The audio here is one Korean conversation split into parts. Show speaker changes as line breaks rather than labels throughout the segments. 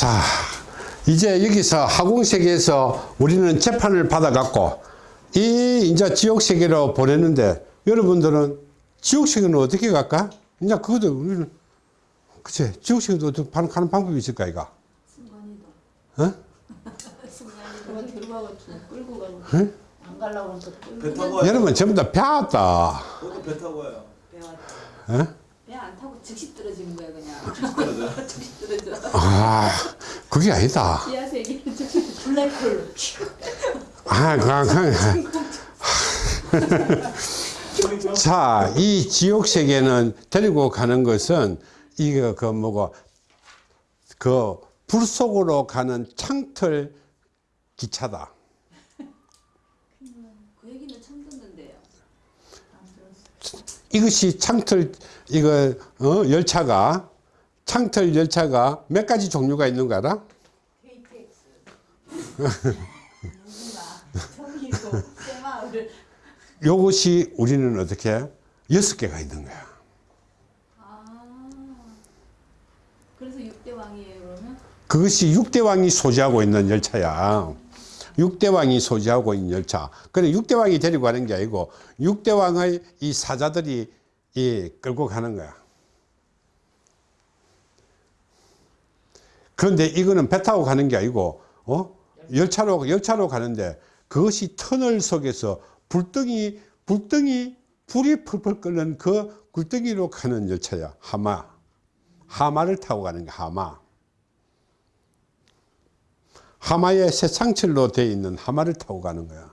자, 이제 여기서 하공세계에서 우리는 재판을 받아갖고 이 이제 지옥세계로 보내는데 여러분들은 지옥세계는 어떻게 갈까? 이제 그것도 우리는 그치 지옥세계도 어떻게 가는 방법이 있을까 이가?
순간이다.
어?
순간이다. 들어가고 끌고 가고.
응?
안 가려고 하니까 끌고
배 타고 와요.
여러분 전부 다 배웠다.
배 타고 와요.
어?
타고 즉시 떨어지는 거야 그냥. 즉시 떨어져.
아, 그게 아니다.
지하 세계는 즉시 블랙홀.
아, 그, 그, 자, 이 지옥 세계는 데리고 가는 것은 이거 그 뭐고 그 불 속으로 가는 창틀 기차다.
그 얘기는 처음 듣는데요.
이것이 창틀 이거 어, 열차가 창틀 열차가 몇 가지 종류가 있는 거 알아?
KTX.
요것이 우리는 어떻게 여섯 개가 있는 거야.
아. 그래서 육대 왕이에요 그러면?
그것이 육대왕이 소지하고 있는 열차야. 육대왕이 소지하고 있는 열차. 그래 육대왕이 데리고 가는 게 아니고 육대왕의 이 사자들이 이 끌고 가는 거야. 그런데 이거는 배 타고 가는 게 아니고 어? 열차로 열차로 가는데 그것이 터널 속에서 불덩이 불덩이 불이 펄펄 끓는 그 굴덩이로 가는 열차야. 하마. 하마를 타고 가는 게 하마. 하마의 새 상철로 되어 있는 하마를 타고 가는 거야.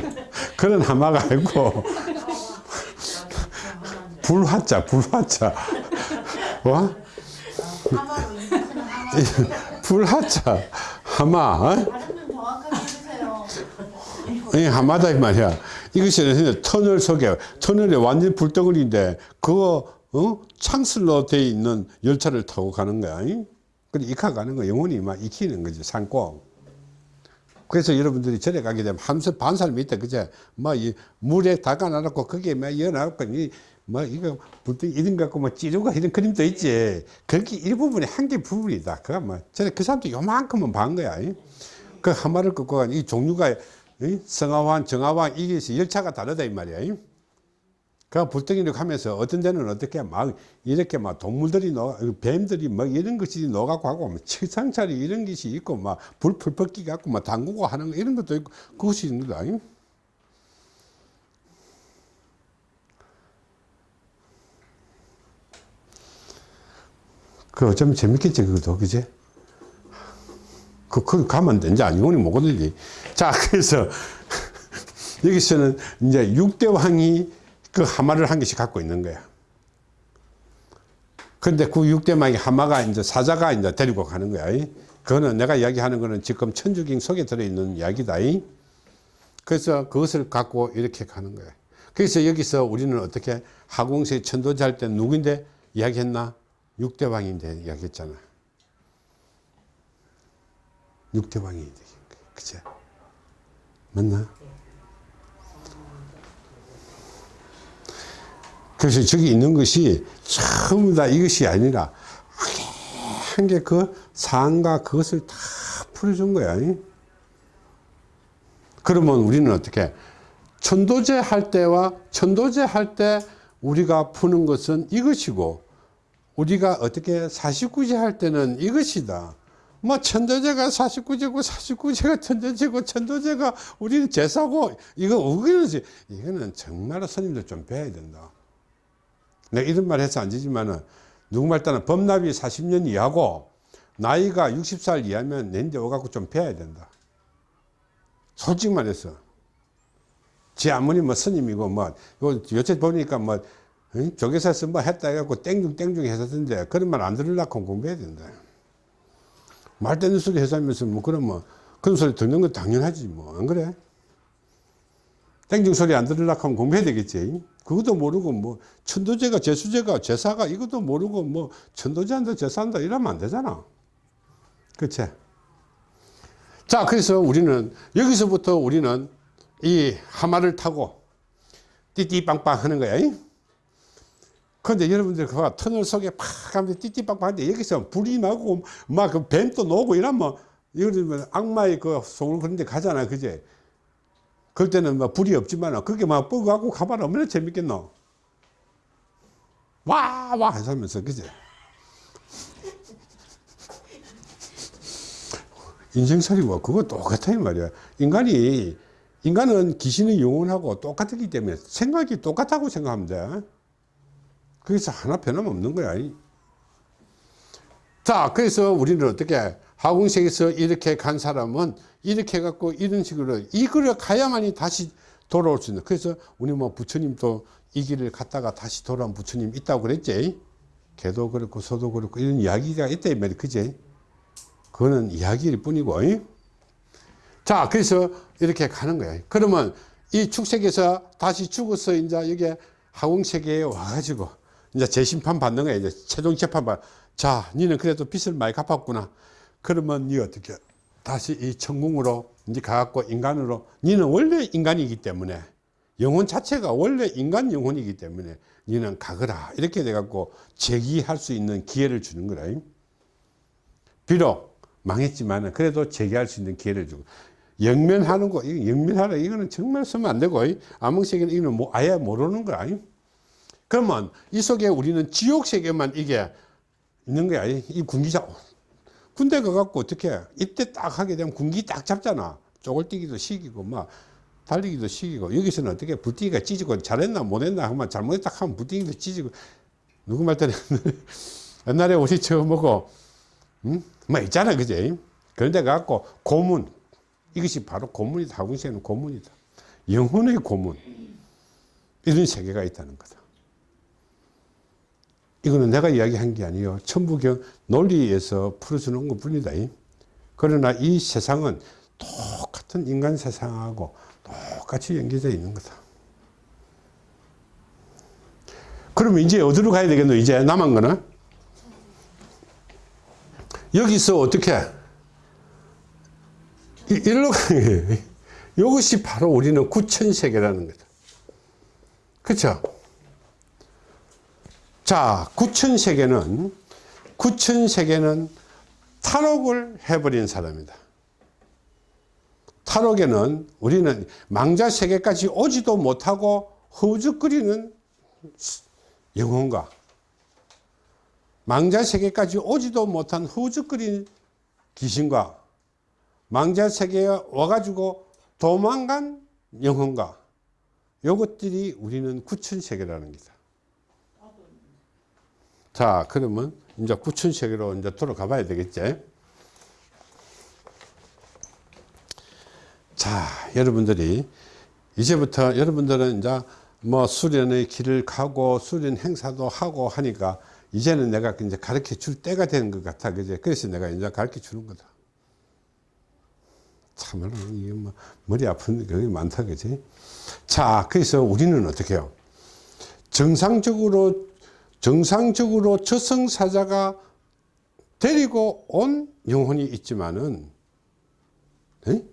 그런 하마가 아니고 불화자 불화자. 와 불화자 하마 어? 이 하마다 이 말이야. 이것이 터널 속에 터널에 완전 불덩어리인데 그거 어? 창슬로 되어 있는 열차를 타고 가는 거야. 그래 익혀 가는 거 영혼이 막 익히는 거지 산고 그래서 여러분들이 절에 가게 되면 한 사- 반 사람이 있다 그제 뭐 이 물에 닦아놔놓고 거기에 막 이어놔놓고 이뭐 이거 불덩이 이런 거 갖고 뭐 찌르고 이런 그림도 있지 거기 일부분이 한개 부분이다 그가 뭐 전에 그 사람도 요만큼은 반 거야 이. 그 하마를 끄고 간이 종류가 이 성화환 정화환 이게 있어. 열차가 다르다 이 말이야 이. 그 불덩이를 가면서 어떤 데는 어떻게 막 이렇게 막 동물들이 녹아 뱀들이 막 이런 것이 녹아고 하고 막 칠상차리 이런 것이 있고 막 불 풀풀 끼 갖고 막 담그고 하는 거 이런 것도 있고 그것이 있는 거다 이. 그 어쩌면 재밌겠지 그것도 그지 그, 그 가면 영혼이 못 건들지 자 그래서 여기서는 이제 육대 왕이 그 하마를 한 개씩 갖고 있는 거야. 근데 그 육대왕이 하마가 이제 사자가 이제 데리고 가는 거야. 그거는 내가 이야기하는 거는 지금 천주경 속에 들어있는 이야기다. 그래서 그것을 갖고 이렇게 가는 거야. 그래서 여기서 우리는 어떻게 하공세 천도제 할때 누구인데 이야기했나? 육대왕인데 이야기했잖아. 육대왕이 그치? 맞나? 그래서 저기 있는 것이 전부 다 이것이 아니라 한 개 그 상과 그것을 다 풀어준 거야. 그러면 우리는 어떻게 천도제 할 때와 천도제 할 때 우리가 푸는 것은 이것이고 우리가 어떻게 49제 할 때는 이것이다. 뭐 천도제가 49제고 49제가 천도제고 천도제가 우리는 제사고 이거 우기는지 이거는 정말로 스님들 좀 배워야 된다. 내가 이런 말 해서 안 되지만은 누구말 따는 법납이 40년 이하고 나이가 60살 이하면 내인데 오갖고 좀 배워야 된다. 솔직히 말해서. 지 아무리 뭐 스님이고 뭐, 요, 요새 보니까 뭐, 응? 조계사에서 뭐 했다 해갖고 땡중 땡중 했었는데 그런 말 안 들으려고 공부해야 된다. 말 되는 소리 해서 하면서 뭐 그러면 그런 소리 듣는 건 당연하지 뭐. 안 그래? 땡중 소리 안 들으려고 하면 공부해야 되겠지. 그것도 모르고 뭐 천도제가 제수제가 제사가 이것도 모르고 뭐 천도제한다 제사한다 이러면 안 되잖아. 그치? 자 그래서 우리는 여기서부터 우리는 이 하마를 타고 띠띠빵빵 하는 거야. 근데 여러분들 그봐 터널 속에 팍 하면서 하는데 여기서 불이 나고 막그 뱀도 나오고 이러면 이러면 악마의 그 속을 그런 데 가잖아 그제 그럴 때는 막 불이 없지만 그게 막 뻐가고 가봐라. 얼마나 재밌겠노? 와와 하면서 그제 인생살이와 그거 똑같아 이 말이야. 인간이 인간은 귀신의 영혼하고 똑같기 때문에 생각이 똑같다고 생각하면 돼 그래서 하나 변함없는 거야. 자 그래서 우리는 어떻게 하궁색에서 이렇게 간 사람은 이렇게 해갖고 이런 식으로 이 길을 가야만이 다시 돌아올 수 있는. 그래서 우리 뭐 부처님도 이 길을 갔다가 다시 돌아온 부처님 있다고 그랬지? 개도 그렇고 소도 그렇고 이런 이야기가 있다 이 말이 그지? 그거는 이야기일 뿐이고. 이? 자 그래서 이렇게 가는 거야. 그러면 이 축색에서 다시 죽어서 이제 여기 하궁세계에 와가지고 이제 재심판 받는 거야. 이제 최종 재판 받자 니는 그래도 빚을 많이 갚았구나 그러면 니 어떻게? 다시 이 천궁으로 이제 가갖고 인간으로 니는 원래 인간이기 때문에 영혼 자체가 원래 인간 영혼이기 때문에 니는 가거라. 이렇게 돼갖고 제기할 수 있는 기회를 주는 거라. 비록 망했지만 그래도 재기할 수 있는 기회를 주고. 영면하는 거 이거 영면하라. 이거는 정말 쓰면 안 되고. 암흑세계는 이거는 뭐 아예 모르는 거야 그러면 이 속에 우리는 지옥 세계만 이게 있는 거야. 이 군기자 군대 가갖고 어떻게 이때 딱 하게 되면 군기 딱 잡잖아. 쪼글뛰기도 시키고 막 달리기도 시키고 여기서는 어떻게 불뛰기가 찢어고 잘했나 못했나 하면 잘못했다 하면 불뛰기도 찢어고 누구 말따라 옛날에 우리 처음 보고 응? 뭐 있잖아 그지? 그런데 갖고 고문 이것이 바로 고문이다. 하군세는 고문이다. 영혼의 고문. 이런 세계가 있다는 거다 이거는 내가 이야기한 게 아니에요. 천부경 논리에서 풀어주는 것 뿐이다. 그러나 이 세상은 똑같은 인간 세상하고 똑같이 연계되어 있는 거다. 그러면 이제 어디로 가야 되겠노? 이제 남은 거는? 여기서 어떻게? 이- 일로 가는 이것이 바로 우리는 구천세계라는 거죠 그렇죠 자 구천세계는 구천세계는 탈옥을 해버린 사람이다. 탈옥에는 우리는 망자세계까지 오지도 못하고 허우적거리는 영혼과 망자세계까지 오지도 못한 허우적거리는 귀신과 망자세계에 와가지고 도망간 영혼과 이것들이 우리는 구천세계라는 거다 자 그러면 이제 구천 세계로 이제 돌아가 봐야 되겠지? 자 여러분들이 이제부터 여러분들은 이제 뭐 수련의 길을 가고 수련 행사도 하고 하니까 이제는 내가 이제 가르쳐 줄 때가 되는 것 같아. 그제 그래서 내가 이제 가르쳐 주는 거다. 참말로 이게 뭐 머리 아픈 게 많다 그지? 자 그래서 우리는 어떻게 해요? 정상적으로 정상적으로 저승사자가 데리고 온 영혼이 있지만은 에?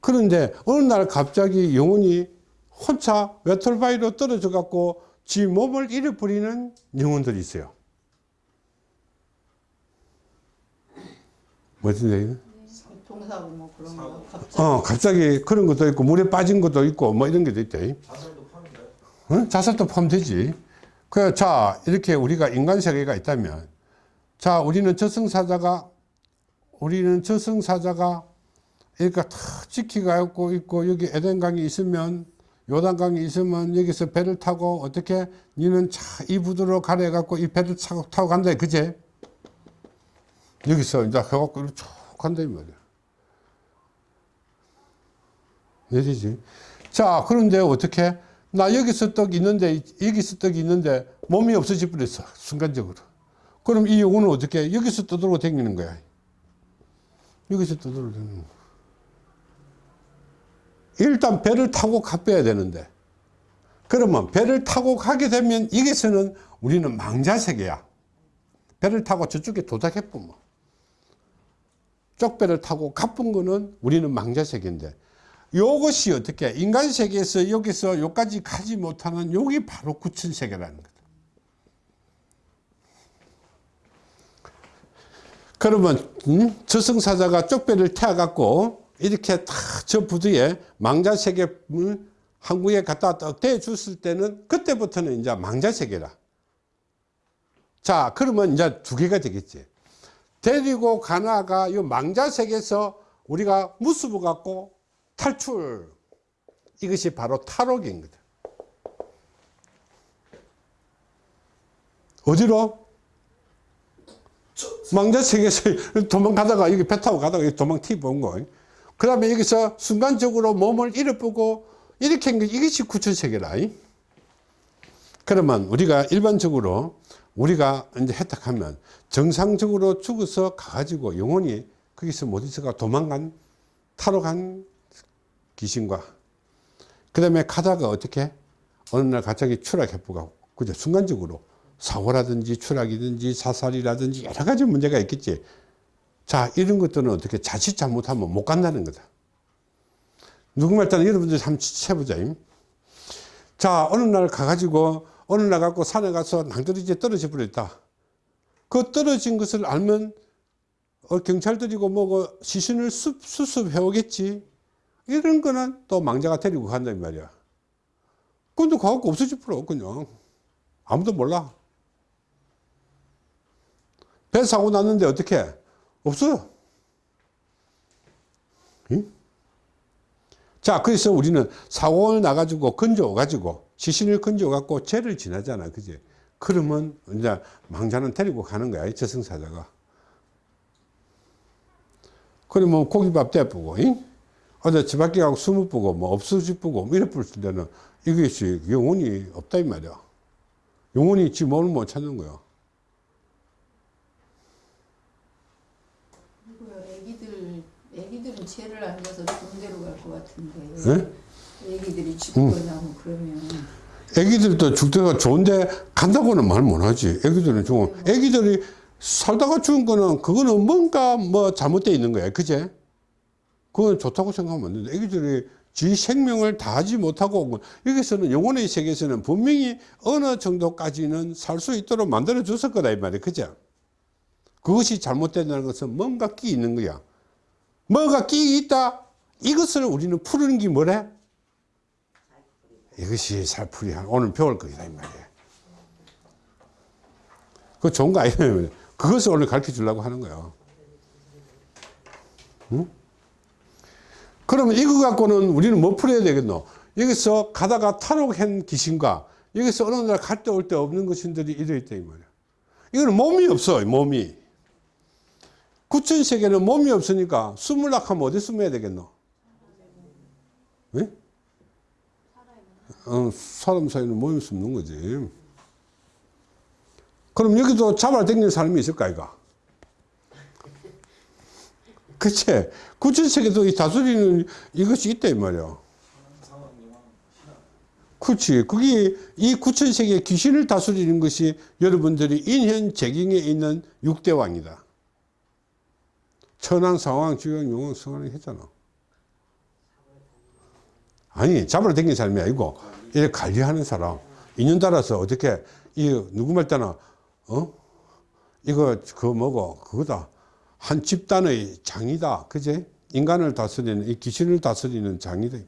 그런데 어느 날 갑자기 영혼이 혼자 외톨바위로 떨어져 갖고 지 몸을 잃어버리는 영혼들이 있어요 무슨 얘기는?
교통사고 뭐 그런 거 갑자기
어, 갑자기 그런 것도 있고 물에 빠진 것도 있고 뭐 이런 게도 있대
자살도 파는가요?
어? 자살도 포함되지. 그, 자, 이렇게 우리가 인간 세계가 있다면, 자, 우리는 저승사자가, 우리는 저승사자가, 그러니까 탁 지키가 있고, 있고, 여기 에덴강이 있으면, 요단강이 있으면, 여기서 배를 타고, 어떻게, 니는 차, 이 부두로 가래갖고, 이 배를 타고, 타고 간다, 그제? 여기서 이제 해갖고, 쭉 간다, 이 말이야. 내리지. 자, 그런데 어떻게? 나 여기서 떡 있는데, 여기서 떡이 있는데, 몸이 없어져 버렸어. 순간적으로. 그럼 이 영혼은 어떻게? 여기서 떠돌고 다니는 거야. 여기서 떠돌고 다니는 거야. 일단 배를 타고 가빼야 되는데. 그러면 배를 타고 가게 되면 여기서는 우리는 망자세계야. 배를 타고 저쪽에 도착해 보면. 쪽배를 타고 가쁜 거는 우리는 망자세계인데 요것이 어떻게 인간 세계에서 여기서 여기까지 가지 못하는 여기 바로 구천 세계라는 거다. 그러면 음? 저승사자가 쪽배를 태워갖고 이렇게 다 저 부두에 망자 세계를 항구에 갖다 딱 대줬을 때는 그때부터는 이제 망자 세계라. 자 그러면 이제 두 개가 되겠지. 데리고 가나가 이 망자 세계에서 우리가 무수부 갖고 탈출 이것이 바로 탈옥인 거다. 어디로? 망자 세계에서 도망가다가 여기 배 타고 가다가 도망 튀어본 거. 그 다음에 여기서 순간적으로 몸을 잃어보고 이렇게 한 게 이것이 구천세계라. 그러면 우리가 일반적으로 우리가 이제 혜택하면 정상적으로 죽어서 가가지고 영혼이 거기서 못 있어가 도망간 타로간 귀신과. 그 다음에 가다가 어떻게? 어느 날 갑자기 추락해보고 그죠? 순간적으로 사고라든지 추락이든지 사살이라든지 여러 가지 문제가 있겠지. 자 이런 것들은 어떻게 자칫 잘못하면 못 간다는 거다. 누구말 일단 여러분들이 한번 해보자 자 어느 날 가가지고 어느 날 갖고 산에 가서 낭떠러지에 떨어져 버렸다. 그 떨어진 것을 알면 어, 경찰들이고 뭐고 시신을 수, 수습해 오겠지 이런 거는 또 망자가 데리고 간단 말이야. 근데 가갖고 없어질 필요 없군요. 아무도 몰라. 배 사고 났는데 어떻게? 없어요. 응? 자 그래서 우리는 사고를 나가지고 건져 가지고 시신을 건져 갖고 죄를 지나잖아 그지? 그러면 이제 망자는 데리고 가는 거야 이 저승사자가. 그러면 고기밥 대쁘고 어디 집 밖에 가고 숨을 뿌고 뭐 없어지쁘고 뭐 이래 뿌을 때는 이것이 영혼이 없다 이 말이야. 영혼이 지 몸을 못 찾는 거야.
애기들 애기들은 죄를 안 져서 데로 갈 것 같은데.
네?
애기들이 죽거나 뭐 그러면.
애기들도 죽다가 좋은데 간다고는 말 못하지. 애기들은 좋은 애기들이 살다가 죽은 거는 그거는 뭔가 뭐 잘못되어 있는 거야. 그제 그건 좋다고 생각하면 안 된다. 애기들이 지 생명을 다하지 못하고 여기서는 영혼의 세계에서는 분명히 어느 정도까지는 살 수 있도록 만들어 줬을 거다 이 말이야. 그죠? 그것이 잘못된다는 것은 뭔가 끼 있는 거야. 뭐가 끼 있다. 이것을 우리는 푸는 게 뭐래? 이것이 살풀이 오늘 배울 거다 이 말이야. 그거 좋은 거 아니에요 그것을 오늘 가르쳐 주려고 하는 거예요 응? 그러면 이거 갖고는 우리는 뭐 풀어야 되겠노? 여기서 가다가 탈옥한 귀신과 여기서 어느 날 갈 때 올 때 없는 귀신들이 이래있다 이 말이야. 이거는 몸이 없어 몸이. 구천 세계는 몸이 없으니까 숨을라 하면 어디 숨어야 되겠노? 네? 어, 사람 사이는 몸이 숨는 거지. 그럼 여기도 잡아 당기는 사람이 있을까 이가? 그치? 구천세계도 이 다스리는 이것이 있다, 이 말이야. 그렇지. 그게 이 구천세계 귀신을 다스리는 것이 여러분들이 인현 재경에 있는 육대왕이다. 천왕, 상왕, 주왕, 용왕, 성왕 했잖아. 아니, 잡으러 다니는 사람이 아니고, 이렇게 관리하는 사람. 인연 따라서 어떻게, 이, 누구 말 때나, 어? 이거, 그 뭐고, 그거다. 한 집단의 장이다. 그제? 인간을 다스리는, 이 귀신을 다스리는 장이다.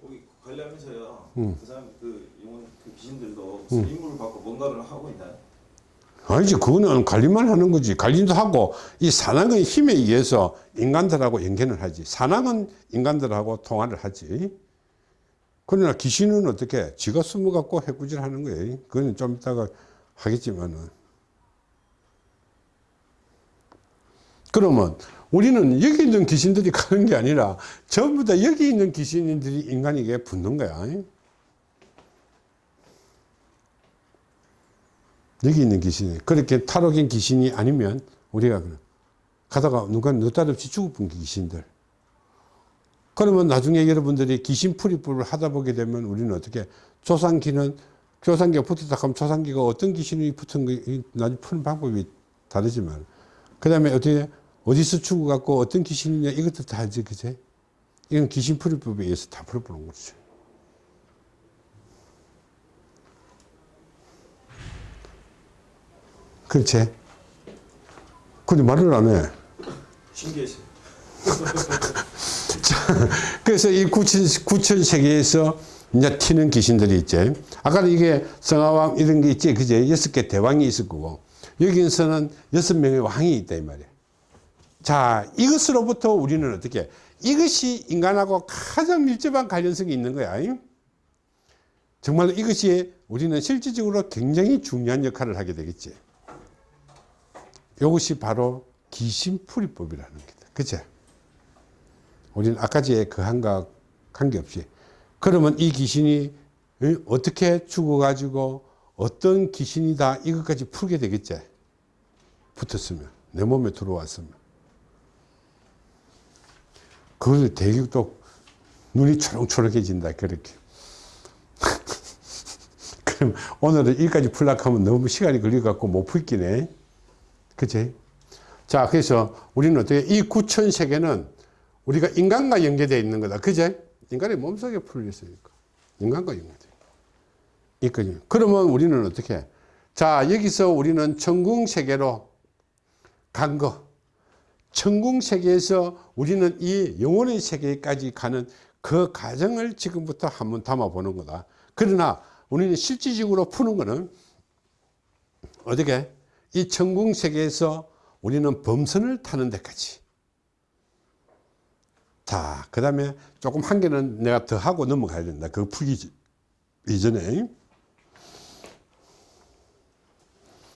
거기 관리하면서요.
음.
그 사람 그 영혼 그 귀신들도 무슨 임무를 받고 뭔가를 하고 있나요?
아니지, 그거는 관리만 하는 거지. 관리도 하고, 이 산악의 힘에 의해서 인간들하고 연결을 하지. 산악은 인간들하고 통화를 하지. 그러나 귀신은 어떻게? 지가 숨어갖고 해꾸질 하는 거예요. 그건 좀 이따가 하겠지만은. 그러면 우리는 여기 있는 귀신들이 가는 게 아니라 전부 다 여기 있는 귀신들이 인간에게 붙는 거야. 여기 있는 귀신이. 그렇게 탈옥인 귀신이 아니면 우리가 가다가 누가 느닷없이 죽어본 귀신들. 그러면 나중에 여러분들이 귀신 풀이법을 하다 보게 되면 우리는 어떻게 조상기는 조상기가 붙었다 하면 조상기가 어떤 귀신이 붙은 거 나중에 푸는 방법이 다르지만 그 다음에 어떻게 어디서 죽어갖고 어떤 귀신이냐 이것도 다 알지 그제 이건 귀신 풀이법에 의해서 다 풀어보는 거죠. 그렇지? 근데 말을 안 해.
신기했어요.
그래서 이 구천, 구천 세계에서 이제 튀는 귀신들이 있지. 아까는 이게 성하왕 이런 게 있지. 그제? 여섯 개 대왕이 있을 거고. 여기서는 여섯 명의 왕이 있다, 이 말이야. 자, 이것으로부터 우리는 어떻게, 이것이 인간하고 가장 밀접한 관련성이 있는 거야. 정말 이것이 우리는 실질적으로 굉장히 중요한 역할을 하게 되겠지. 이것이 바로 귀신풀이법이라는 거다. 그치? 우리는 아까지의 그 한과 관계없이 그러면 이 귀신이 어, 어떻게 죽어가지고 어떤 귀신이다 이것까지 풀게 되겠지 붙었으면 내 몸에 들어왔으면 그걸 되게 또 눈이 초롱초롱해진다 그렇게 그럼 오늘은 여기까지 풀려고 하면 너무 시간이 걸려갖고 못 풀기네 그치? 자 그래서 우리는 어떻게 이 구천 세계는 우리가 인간과 연계되어 있는 거다. 그제? 인간의 몸속에 풀려 있으니까. 인간과 연계되어 있거든요. 그러면 우리는 어떻게? 자, 여기서 우리는 천궁 세계로 간 거. 천궁 세계에서 우리는 이 영혼의 세계까지 가는 그 과정을 지금부터 한번 담아보는 거다. 그러나 우리는 실질적으로 푸는 거는 어떻게? 이 천궁 세계에서 우리는 범선을 타는 데까지. 자, 그 다음에 조금 한 개는 내가 더 하고 넘어가야 된다. 그거 풀기 이전에.